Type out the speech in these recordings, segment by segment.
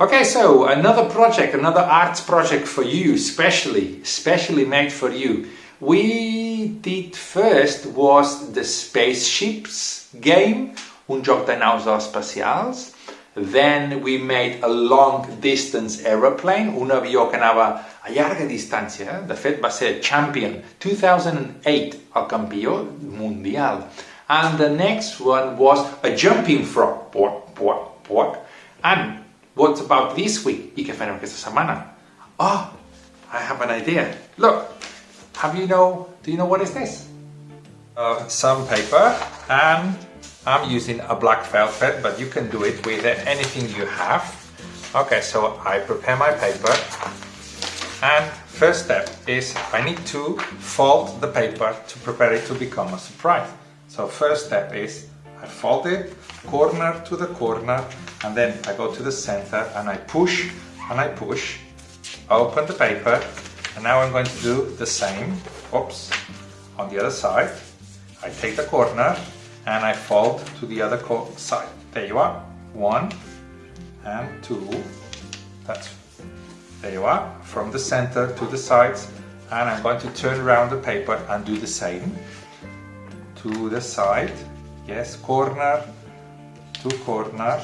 Okay, so another project, another arts project for you, specially, specially made for you. We did first was the spaceships game, un joc de naus espacials. Then we made a long distance aeroplane, un avió que anava a llarga distància. De fet, va ser champion 2008 al campió mundial. And the next one was a jumping frog. What, what, what? And what about this week? I què farem aquesta setmana? Oh, I have an idea. Look, have you know, do you know what is this? Uh, some paper and I'm using a black velvet, but you can do it with anything you have. Okay, so I prepare my paper and first step is I need to fold the paper to prepare it to become a surprise. So first step is I fold it corner to the corner and then I go to the center and I push and I push. Open the paper and now I'm going to do the same. Oops. On the other side I take the corner and I fold to the other side. There you are. One and two. That's there you are. From the center to the sides and I'm going to turn around the paper and do the same. To the side yes corner two corner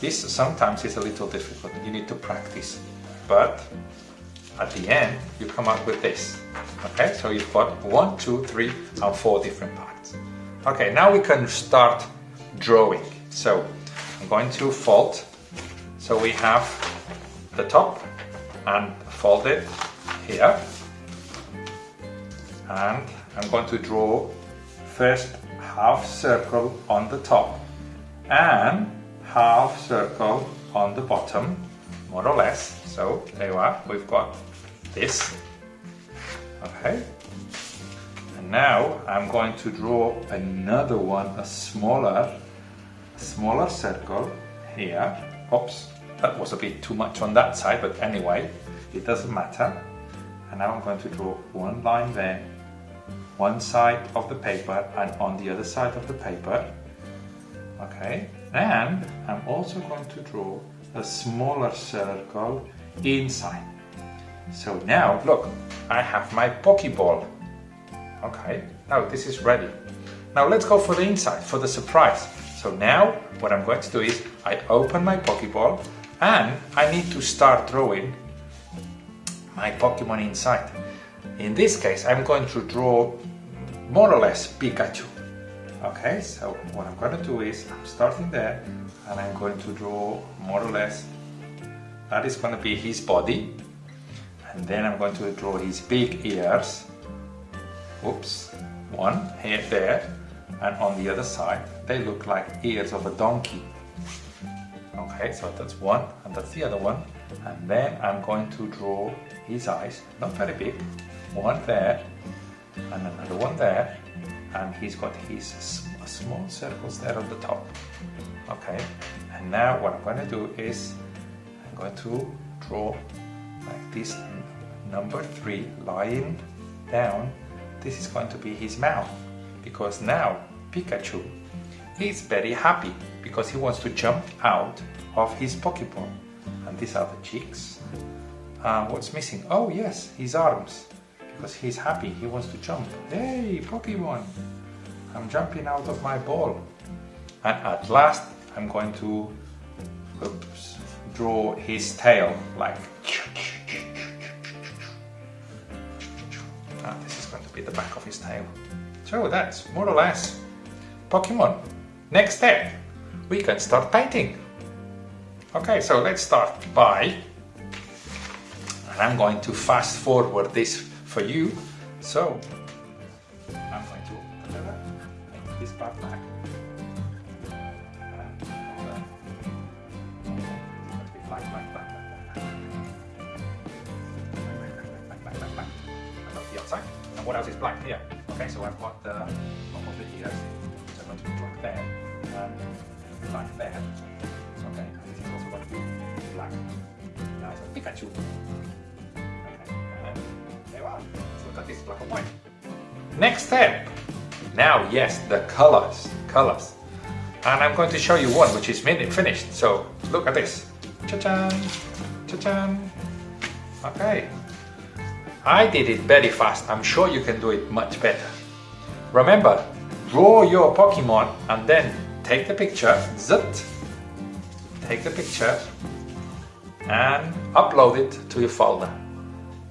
this sometimes is a little difficult, you need to practice. But at the end, you come up with this. Okay, so you've got one, two, three, and four different parts. Okay, now we can start drawing. So I'm going to fold. So we have the top and fold it here. And I'm going to draw first half circle on the top and half circle on the bottom, more or less. So there you are, we've got this. Okay. And now I'm going to draw another one, a smaller, smaller circle here. Oops, that was a bit too much on that side, but anyway, it doesn't matter. And now I'm going to draw one line there, one side of the paper and on the other side of the paper. Okay, and I'm also going to draw a smaller circle inside. So now, look, I have my Pokeball. Okay, now this is ready. Now let's go for the inside, for the surprise. So now, what I'm going to do is, I open my Pokeball and I need to start drawing my Pokemon inside. In this case, I'm going to draw more or less Pikachu. Okay, so what I'm going to do is, I'm starting there and I'm going to draw more or less, that is going to be his body. And then I'm going to draw his big ears. Oops, one here, there. And on the other side, they look like ears of a donkey. Okay, so that's one and that's the other one. And then I'm going to draw his eyes, not very big, one there and another one there and he's got his small circles there on the top okay? And now what I'm going to do is I'm going to draw like this number three lying down. This is going to be his mouth because now Pikachu is very happy because he wants to jump out of his Pokeball and these are the cheeks. Uh, what's missing? Oh yes his arms because he's happy, he wants to jump. Hey, Pokemon! I'm jumping out of my ball. And at last, I'm going to oops, draw his tail, like... Ah, this is going to be the back of his tail. So that's more or less Pokemon. Next step, we can start painting. Okay, so let's start by, and I'm going to fast forward this for you. So I'm going to deliver make this part back. And what else is black here? Okay, so I've got the top of the ears, so I'm going to be black there, and black there. Okay, and this is also going to be black. Now it's a Pikachu. Black and white. Next step. Now, yes, the colors, colors. And I'm going to show you one which is finished. So look at this. Cha-chan! Cha-chan! Okay. I did it very fast. I'm sure you can do it much better. Remember, draw your Pokemon and then take the picture, zit, take the picture and upload it to your folder.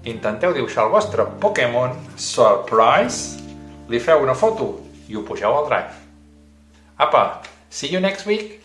Intenteu dibuixar el vostre Pokémon Surprise, li feu una foto i ho pugeu al Drive. Apa, see you next week